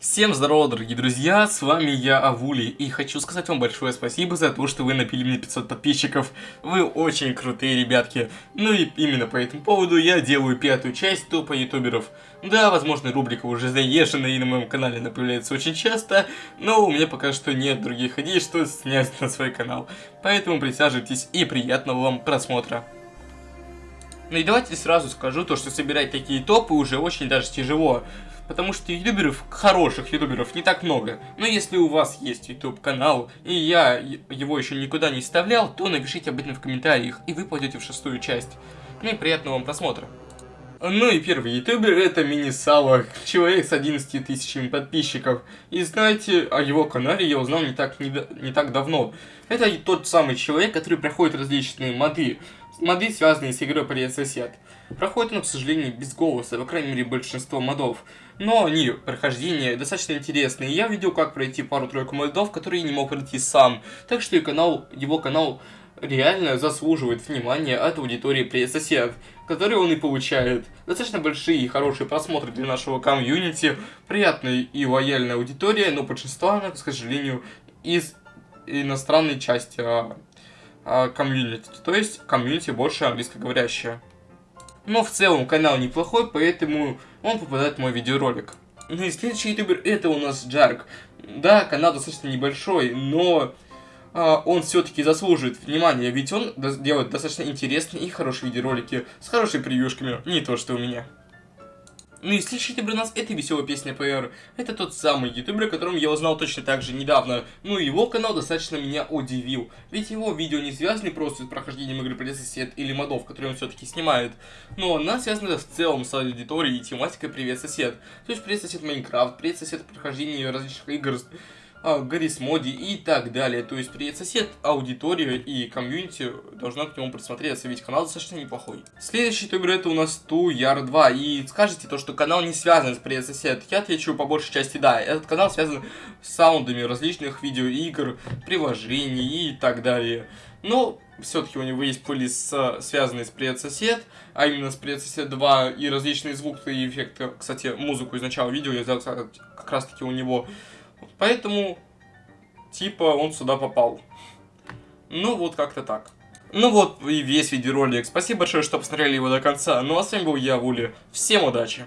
Всем здорово, дорогие друзья, с вами я, Авули, и хочу сказать вам большое спасибо за то, что вы напили мне 500 подписчиков. Вы очень крутые ребятки. Ну и именно по этому поводу я делаю пятую часть топа ютуберов. Да, возможно, рубрика уже заезжена и на моем канале она появляется очень часто, но у меня пока что нет других идей, что снять на свой канал. Поэтому присаживайтесь и приятного вам просмотра. Ну и давайте сразу скажу то, что собирать такие топы уже очень даже тяжело. Потому что ютуберов, хороших ютуберов, не так много. Но если у вас есть ютуб канал, и я его еще никуда не вставлял, то напишите об этом в комментариях, и вы пойдете в шестую часть. Ну и приятного вам просмотра. Ну и первый ютубер это Мини-Сава, человек с 11 тысячами подписчиков. И знаете, о его канале я узнал не так, не, не так давно. Это тот самый человек, который проходит различные моды. Моды, связанные с игрой Привет Сосед. Проходит он, к сожалению, без голоса, по крайней мере, большинство модов. Но они, прохождение, достаточно интересные. Я видел, как пройти пару-тройку модов, которые не мог пройти сам. Так что и канал, его канал реально заслуживает внимания от аудитории Привет Сосед, который он и получает. Достаточно большие и хорошие просмотры для нашего комьюнити, приятная и лояльная аудитория, но большинство, она, к сожалению, из иностранной части а, а, комьюнити, то есть комьюнити больше английскоговорящее. Но в целом канал неплохой, поэтому он попадает в мой видеоролик. Ну и следующий ютубер это у нас Джарк. Да, канал достаточно небольшой, но он все-таки заслуживает внимания, ведь он делает достаточно интересные и хорошие видеоролики с хорошими превьюшками, не то что у меня. Ну и следующий у нас это веселая песня ПР. Это тот самый ютубер, о котором я узнал точно так же недавно. Ну и его канал достаточно меня удивил. Ведь его видео не связаны просто с прохождением игры Сосед или модов, которые он все-таки снимает. Но она связана в целом с аудиторией и тематикой Привет Сосед. То есть Привет Сосед Майнкрафт, Привет Сосед прохождение различных игр а, Гаррис Моди и так далее. То есть привет сосед, аудитория и комьюнити должна к нему присмотреться, ведь канал достаточно неплохой. Следующий ютубер это у нас Ту Яр 2. И скажете то, что канал не связан с привет сосед. Я отвечу по большей части да. Этот канал связан с саундами различных видеоигр, приложений и так далее. Но все-таки у него есть плейлист, связанный с Привет Сосед, а именно с Привет Сосед 2 и различные звуки и эффекты. Кстати, музыку из начала видео я сделал как раз таки у него. Поэтому, типа, он сюда попал. Ну, вот как-то так. Ну вот и весь видеоролик. Спасибо большое, что посмотрели его до конца. Ну а с вами был я, Вули. Всем удачи!